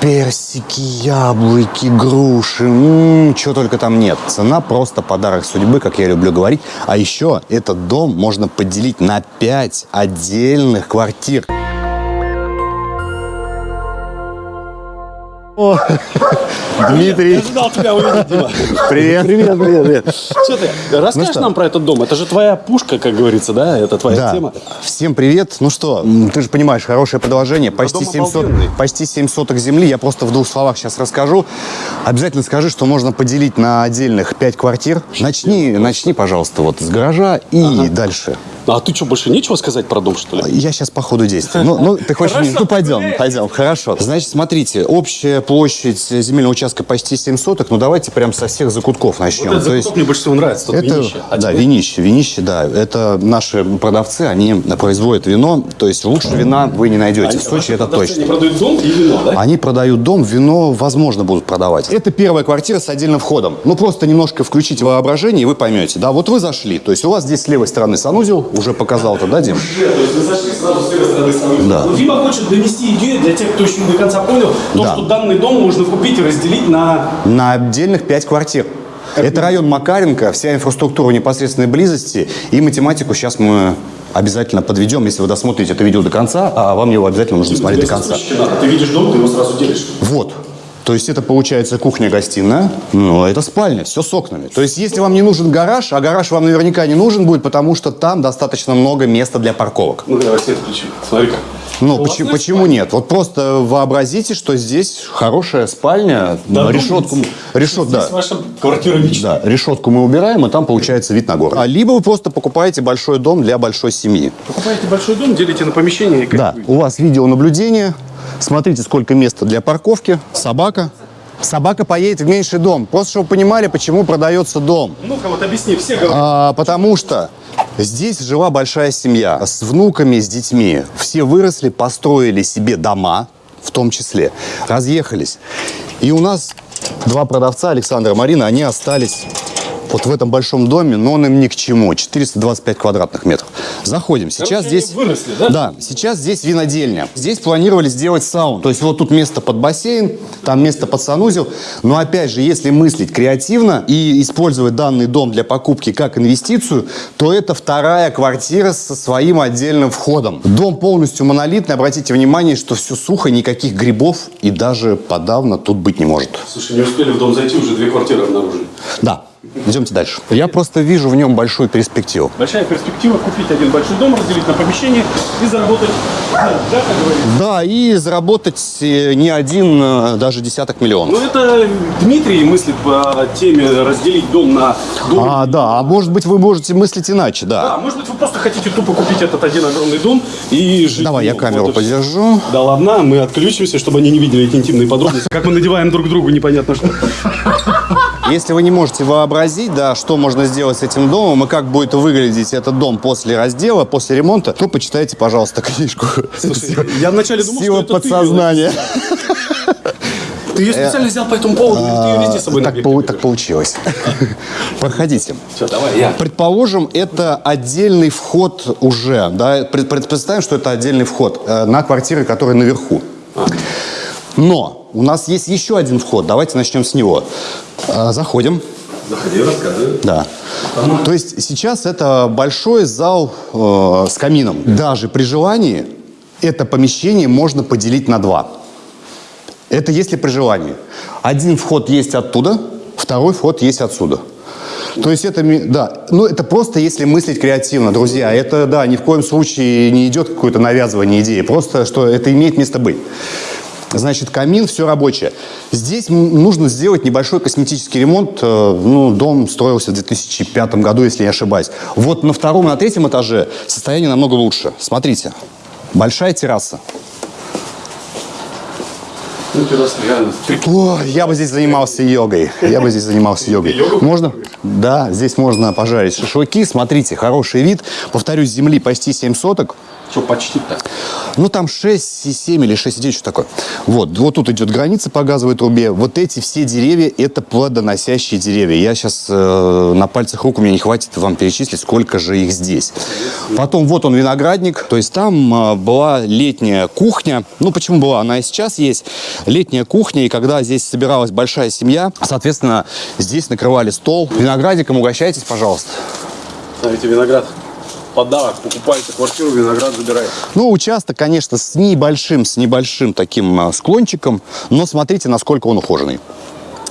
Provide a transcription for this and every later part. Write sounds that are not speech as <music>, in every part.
Персики, яблоки, груши, м-м, чего только там нет. Цена просто подарок судьбы, как я люблю говорить. А еще этот дом можно поделить на 5 отдельных квартир. О, Дмитрий, Я ожидал тебя увидеть, Дима. привет. Привет, привет, привет. Что ты? Расскажешь что? нам про этот дом? Это же твоя пушка, как говорится, да? Это твоя Да. тема. Всем привет. Ну что, ты же понимаешь, хорошее предложение. Почти дом 700, обалденный. почти 7 соток земли. Я просто в двух словах сейчас расскажу. Обязательно скажи, что можно поделить на отдельных 5 квартир. Начни, начни, пожалуйста, вот с гаража и дальше. А ты что, больше нечего сказать про дом, что ли? Я сейчас по ходу действия. Ну, ну, ты хочешь... Хорошо, ну, пойдем, гуляй. пойдем. Хорошо. Значит, смотрите, общая площадь земельного участка почти 7 соток. Ну, давайте прям со всех закутков начнем. Вот этот То есть- закуток мне больше всего нравится, тут Это, винище. А да, тебе? винище, винище, да. Это наши продавцы, они производят вино. То есть лучше вина вы не найдете. Они- в Сочи это точно. Не продают дом и вино, да? Они продают дом, вино, возможно, будут продавать. Это первая квартира с отдельным входом. Ну, просто немножко включите воображение, и вы поймете. Да, вот вы зашли. То есть у вас здесь с левой стороны санузел, уже показал это, да, Дим? То есть вы зашли сразу с левой стороны санузел. Да. Но Дима хочет донести идею для тех, кто еще не до конца понял, то, Да. что данный дом можно купить и разделить на... На отдельных пять квартир. Это район Макаренко, вся инфраструктура непосредственной близости. И математику сейчас мы обязательно подведем, если вы досмотрите это видео до конца, а вам его обязательно нужно смотреть до конца. надо. Ты видишь дом, ты его сразу делишь. Вот. То есть это получается кухня-гостиная, ну, это спальня, все с окнами. То есть если вам не нужен гараж, а гараж вам наверняка не нужен будет, потому что там достаточно много места для парковок. Ну, давай свет включи. Смотри-ка. Ну, Классная почему, почему спальня. нет? Вот просто вообразите, что здесь хорошая спальня, Да, решетку, думайте. решет, да. Здесь ваша квартира мечты. Да, решетку мы убираем, и там получается вид на город. А либо вы просто покупаете большой дом для большой семьи. Покупаете большой дом, делите на помещение и как Да, вы. у вас видеонаблюдение. Смотрите, сколько места для парковки. Собака. Собака поедет в меньший дом. Просто чтобы вы понимали, почему продается дом. Ну-ка, вот объясни, все говорят. А, потому что здесь жила большая семья с внуками, с детьми. Все выросли, построили себе дома, в том числе, разъехались. И у нас два продавца, Александр и Марина, они остались вот в этом большом доме, но он им ни к чему. 425 квадратных метров. Заходим. Сейчас Короче, здесь... выросли, да? Да, сейчас здесь винодельня. Здесь планировали сделать сауну. То есть вот тут место под бассейн, там место под санузел. Но опять же, если мыслить креативно и использовать данный дом для покупки как инвестицию, то это вторая квартира со своим отдельным входом. Дом полностью монолитный. Обратите внимание, что все сухо, никаких грибов и даже подавно тут быть не может. Слушай, не успели в дом зайти, уже две квартиры обнаружили. Да, идемте дальше. Я просто вижу в нем большую перспективу. Большая перспектива купить один большой дом, разделить на помещение и заработать, да, да, как говорится. Да, и заработать э, не один, э, даже десяток миллионов. Ну, это Дмитрий мыслит по теме разделить дом на дом. А, да, а может быть вы можете мыслить иначе, да. Да, может быть, вы просто хотите тупо купить этот один огромный дом и жить. Давай, я камеру Вот подержу. Да ладно, мы отключимся, чтобы они не видели эти интимные подробности. Как мы надеваем друг другу, непонятно что. Если вы не можете вообразить, да, что можно сделать с этим домом и как будет выглядеть этот дом после раздела, после ремонта, то почитайте, пожалуйста, книжку. Слушай, я вначале думал, Сила что это подсознания. Ты ее специально взял по этому поводу, или ты ее везде с собой Так, пол- так получилось. Проходите. Все, давай, я. Предположим, это отдельный вход уже. Да? Пред- пред- Представим, что это отдельный вход э, на квартиры, которые наверху. Но у нас есть еще один вход. Давайте начнем с него. Э, Заходим. Заходи, рассказывай. Да. То есть сейчас это большой зал э, с камином. Даже при желании это помещение можно поделить на два. Это если при желании. Один вход есть оттуда, второй вход есть отсюда. То есть это, да, ну это просто если мыслить креативно, друзья. Это, да, ни в коем случае не идет какое-то навязывание идеи. Просто, что это имеет место быть. Значит, камин, все рабочее. Здесь нужно сделать небольшой косметический ремонт. Э, Ну, дом строился в 2005 году, если не ошибаюсь. Вот на втором и на третьем этаже состояние намного лучше. Смотрите, большая терраса. Ну, реально. О, я бы здесь занимался йогой. Я бы здесь занимался йогой. Можно? Да, здесь можно пожарить шашлыки. Смотрите, хороший вид. Повторюсь, земли почти 7 соток. Что почти так. Ну, там 6,7 или 6,9, что такое. Вот, вот тут идет граница по газовой трубе. Вот эти все деревья, это плодоносящие деревья. Я сейчас э, на пальцах рук, у меня не хватит вам перечислить, сколько же их здесь. Потом вот он виноградник. То есть там э, была летняя кухня. Ну, почему была? Она и сейчас есть. Летняя кухня, и когда здесь собиралась большая семья, соответственно, здесь накрывали стол. Виноградиком угощайтесь, пожалуйста. Ставите виноград. Подарок. Покупаете квартиру, виноград забираете. Ну, участок, конечно, с небольшим, с небольшим таким а, склончиком, но смотрите, насколько он ухоженный.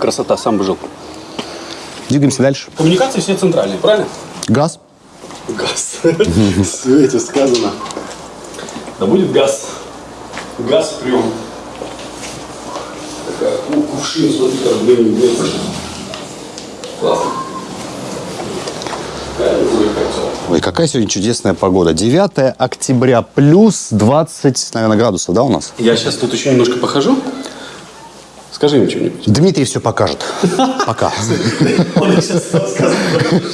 Красота, сам бы жил. Двигаемся дальше. Коммуникации все центральные, правильно? Газ. Газ. <laughs> В свете сказано. Да будет газ. Газ прием. Такая ку- кувшин, смотри, как блин. Классно. Ой, какая сегодня чудесная погода. 9 октября, плюс 20, наверное, градусов, да, у нас? Я сейчас тут еще немножко похожу. Скажи им что-нибудь. Дмитрий все покажет. Пока. Он сейчас рассказывает.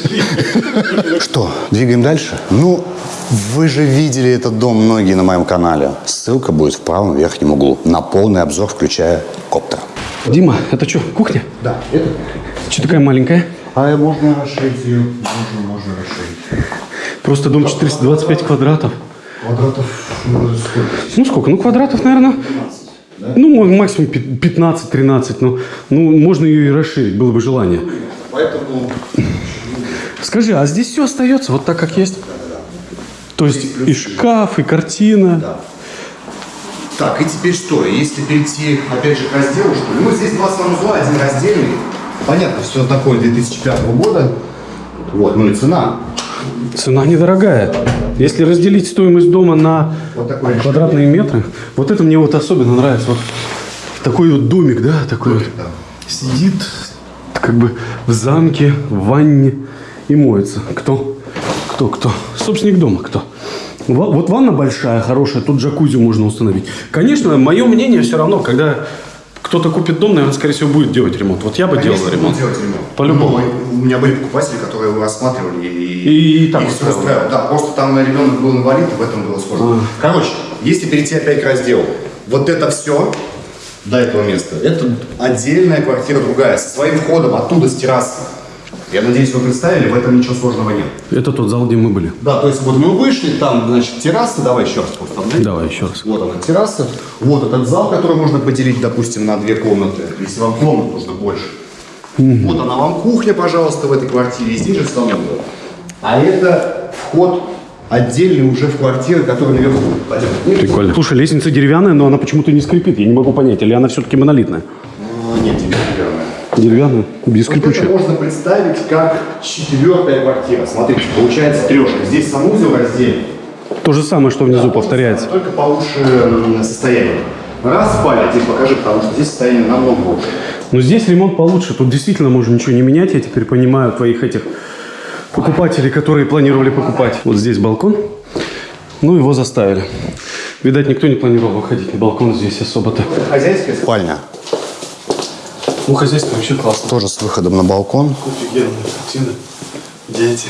Что, двигаем дальше? Ну, вы же видели этот дом многие на моем канале. Ссылка будет в правом верхнем углу. На полный обзор, включая коптер. Дима, это что, кухня? Да, это... Что такая маленькая? А можно расширить ее? Можно, можно расширить. Просто дом 425 квадратов. Квадратов сколько? Ну сколько? Ну квадратов, наверное. Ну, м- максимум пи- 15-13. Ну, ну, можно ее и расширить, было бы желание. Поэтому Скажи, а здесь все остается вот так, как есть? То есть и шкаф, и картина. Так, и теперь что? Если перейти, опять же, к разделу, что ли? Ну, здесь два санузла, один раздельный. Понятно, все такое 2005 года. Вот, ну и цена. Цена недорогая. Если разделить стоимость дома на Вот квадратные метры, вот это мне вот особенно нравится. Вот такой вот домик, да, такой вот. да. Сидит как бы в замке, в ванне и моется. Кто? Кто, кто? Собственник дома, кто? Вот ванна большая, хорошая, тут джакузи можно установить. Конечно, мое мнение все равно, когда кто-то купит дом, наверное, скорее всего, будет делать ремонт. Вот я бы делал Конечно, делать ремонт. По-любому. У меня были покупатели, которые его рассматривали и, И- и так всё устраивало. Да, просто там ребенок был инвалид, и в этом было сложно. Короче, если перейти опять к разделу, вот это все до этого места, это отдельная квартира другая, со своим входом оттуда с террасы. Я надеюсь, вы представили, в этом ничего сложного нет. Это тот зал, где мы были. Да, то есть вот мы вышли, там, значит, терраса, давай еще раз просто обновим. Давай еще раз. Вот она терраса, вот этот зал, который можно поделить, допустим, на две комнаты, если вам комнат нужно больше. Вот она вам кухня, пожалуйста, в этой квартире, и здесь же санузел. А это вход отдельный уже в квартиры, которые наверху. Пойдем. Прикольно. Слушай, лестница деревянная, но она почему-то не скрипит. Я не могу понять, или она все-таки монолитная? А, Нет, деревянная. Деревянная, без Вот это можно представить как четвертая квартира. Смотрите, получается трешка. Здесь санузел раздельный. То же самое, что внизу повторяется. Только получше состояние. Раз спальня, покажи, потому что здесь состояние намного лучше. Но здесь ремонт получше. Тут действительно можно ничего не менять. Я теперь понимаю твоих этих покупателей, которые планировали покупать. Вот здесь балкон. Ну, его заставили. Видать, никто не планировал выходить на балкон здесь особо-то. Хозяйская спальня. Ну, хозяйство вообще классно. Тоже с выходом на балкон. Офигенная картина. Дети.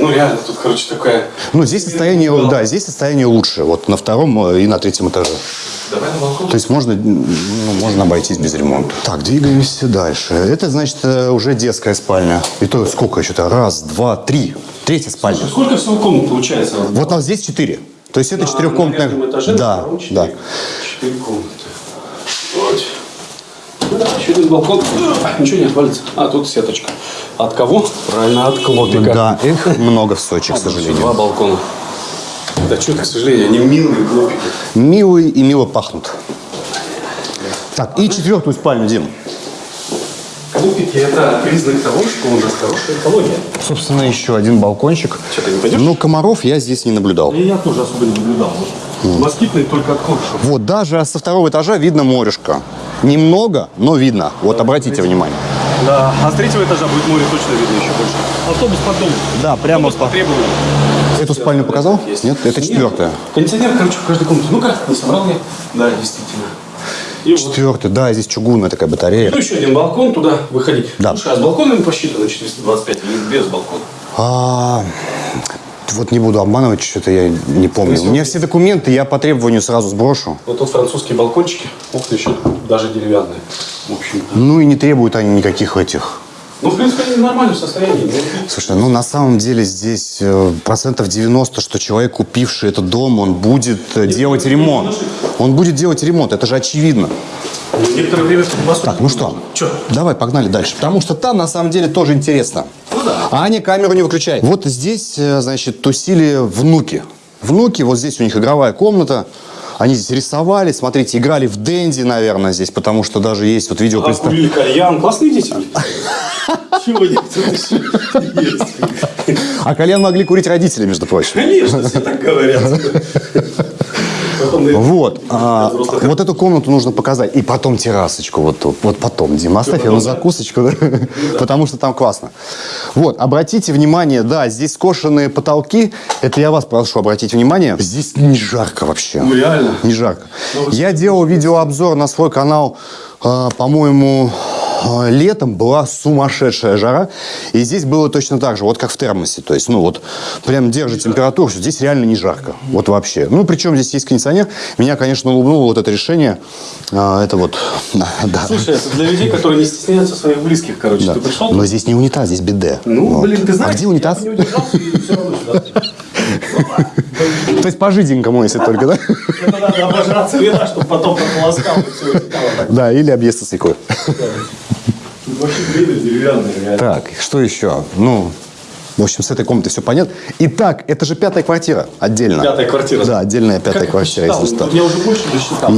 Ну, реально, тут, короче, такая... Ну, здесь состояние, да, здесь состояние лучше. Вот на втором э, и на третьем этаже. Давай на балкон. То есть можно, ну, можно обойтись без ремонта. Так, двигаемся дальше. Это, значит, э, уже детская спальня. И то сколько еще-то? Раз, два, три. Третья спальня. Сколько всего комнат получается? Вот у нас здесь четыре. То есть это На- четырехкомнатная... Да, да. Четыре комнаты. Вот. Ну один балкон. А, Ничего не отвалится. А, тут сеточка. От кого? Правильно, от клопика. Да, их много в Сочи, к сожалению. Два балкона. Да что к сожалению, они милые клопики. Милые и мило пахнут. Так, и четвертую спальню, Дим. Клопики – это признак того, что у нас хорошая экология. Собственно, еще один балкончик. Что, ты не пойдешь? Но комаров я здесь не наблюдал. И я тоже особо не наблюдал. Москитные только от клопиков. Вот даже со второго этажа видно морешко. Немного, но видно. Вот обратите внимание. Да, а с третьего этажа будет море точно видно еще больше. Автобус под домом. Да, прямо Автобус по требованию. Эту спальню показал? Есть. Нет, это четвертая. Кондиционер, короче, в каждой комнате. Ну-ка, не собрал я. Да, действительно. И вот. Да, здесь чугунная такая батарея. Ну, еще один балкон, туда выходить. Да. Слушай, а с балконом посчитано 425 или без балкона? А, Вот не буду обманывать, что-то я не помню. У меня все документы я по требованию сразу сброшу. Вот тут французские балкончики. Ух ты, еще даже деревянные. В общем Ну и не требуют они никаких этих. Ну, в принципе, они в нормальном состоянии. Слушай, ну на самом деле здесь э, процентов 90, что человек, купивший этот дом, он будет э, делать ремонт. Он будет делать ремонт, это же очевидно. Некоторое время Так, ну что, Че? давай погнали дальше. Потому что там на самом деле тоже интересно. Ну да. Аня камеру не выключай. Вот здесь, э, значит, тусили внуки. Внуки, вот здесь у них игровая комната. Они здесь рисовали, смотрите, играли в Дэнди, наверное, здесь, потому что даже есть вот видео... А, курили кальян. Классные дети. <laughs> Чего нет? А кальян могли курить родители, между прочим. Конечно, все так говорят. <laughs> Вот. а, вот эту комнату нужно показать. И потом террасочку вот тут. Вот потом, Дима, оставь да? закусочку, да? потому что там классно. Вот, обратите внимание, да, здесь скошенные потолки. Это я вас прошу обратить внимание. Здесь не жарко вообще. Ну, реально. Не жарко. Ну, Я делал видеообзор на свой канал, э, по-моему, летом была сумасшедшая жара. И здесь было точно так же, вот как в термосе. То есть, ну вот, прям держит температуру, что здесь реально не жарко. Вот вообще. Ну, причем здесь есть кондиционер. Меня, конечно, улыбнуло вот это решение. А, Это вот, <laughs> да. Слушай, это для людей, которые не стесняются своих близких, короче. Да. Ты пришел? Но здесь не унитаз, здесь биде. Ну, Вот. блин, ты знаешь, А где унитаз? я не удержался и все равно сюда. <laughs> То есть по-жиденькому, если только, да? Это надо обожраться вина, чтобы потом прополоскал все. Да, или объесться свеклой. Вообще деревянные, реально. Так, что еще? Ну, в общем, с этой комнатой все понятно. Итак, это же пятая квартира отдельно. Пятая квартира. Да, отдельная пятая Как квартира, посчитал? если что. Я уже больше досчитал.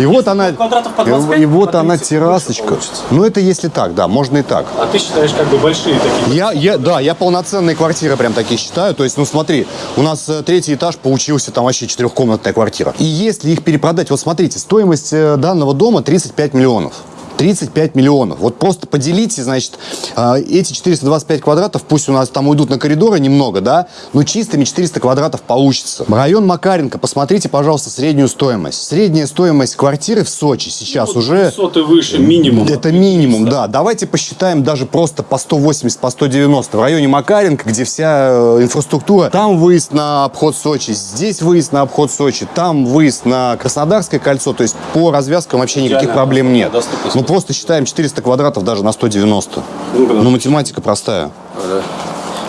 И, вот она, квадратов по и, 25, и вот она 30 террасочка. Ну, это если так, да, можно и так. А ты считаешь как бы большие такие? Я, я, да, я полноценные квартиры прям такие считаю. То есть, ну смотри, у нас э, третий этаж получился там вообще четырехкомнатная квартира. И если их перепродать, вот смотрите, стоимость э, данного дома 35 миллионов. 35 миллионов. Вот просто поделите, значит, э, эти 425 квадратов, пусть у нас там уйдут на коридоры немного, да, но чистыми 400 квадратов получится. Район Макаренко, посмотрите, пожалуйста, среднюю стоимость. Средняя стоимость квартиры в Сочи сейчас уже... Соты выше, минимум. Это минимум, да. Давайте посчитаем даже просто по 180, по 190. В районе Макаренко, где вся э, инфраструктура, там выезд на обход Сочи, здесь выезд на обход Сочи, там выезд на Краснодарское кольцо. То есть по развязкам вообще никаких проблем нет. Ну просто считаем 400 квадратов даже на 190. Ну-ка, Ну математика простая. Ага.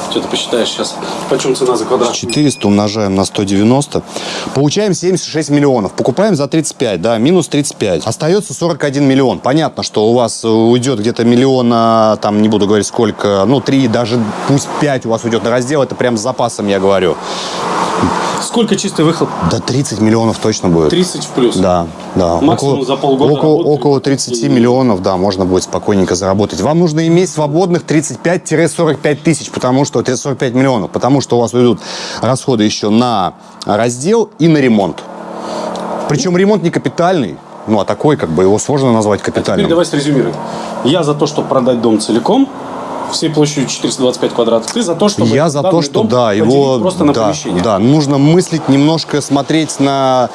Что ты посчитаешь сейчас? Почем цена за квадрат? 400 умножаем на 190. Получаем 76 миллионов. Покупаем за 35, да, минус 35. Остается 41 миллион. Понятно, что у вас э, уйдет где-то миллиона, там, не буду говорить сколько, ну, 3, даже пусть 5 у вас уйдет на раздел. Это прям с запасом, я говорю. Сколько чистый выхлоп? Да 30 миллионов точно будет. 30 в плюс. Да, да. Максимум за полгода около, работы. около 30 миллионов, да, можно будет спокойненько заработать. Вам нужно иметь свободных 35-45 тысяч, потому что 45 миллионов, потому что у вас уйдут расходы еще на раздел и на ремонт. Причем ремонт не капитальный, ну а такой, как бы его сложно назвать Теперь капитальным. давай срезюмируем. Я за то, чтобы продать дом целиком, всей площадью 425 квадратов. Ты за то, чтобы Я за то, что да, его просто на да, помещение. да, нужно мыслить немножко, смотреть на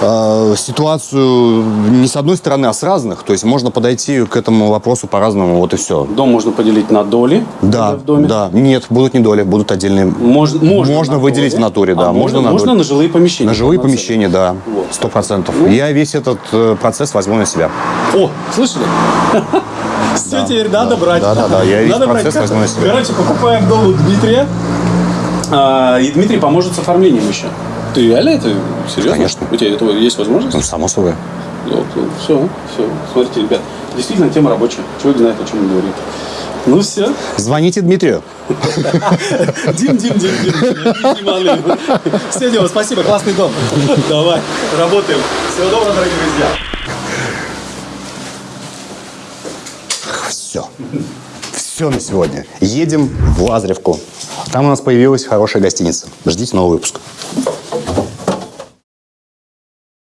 э, ситуацию не с одной стороны, а с разных. То есть можно подойти к этому вопросу по-разному, вот и все. Дом можно поделить на доли. Да, в доме. да, нет, будут не доли, будут отдельные. Можно, можно, Можно на выделить доли, в натуре, да, а можно можно, на можно на жилые помещения. На жилые помещения, да, Вот. сто процентов. Ну. Я весь этот э, процесс возьму на себя. О, слышали? <laughs> Все теперь надо брать. Да, да, да, я весь Надо процесс брать. возьму на себя. Короче, покупаем дом у Дмитрия. А, И Дмитрий поможет с оформлением еще. Ты реально это серьезно? Конечно. У тебя этого есть возможность? Ну, само собой. все, все. Смотрите, ребят, действительно тема рабочая. Человек знает, о чем он говорит. Ну все. Звоните Дмитрию. Дим, Дим, Дим, Дим. Все, Дима, спасибо, классный дом. Давай, работаем. Всего доброго, дорогие друзья. Все. Все на сегодня. Едем в Лазаревку. Там у нас появилась хорошая гостиница. Ждите новый выпуск.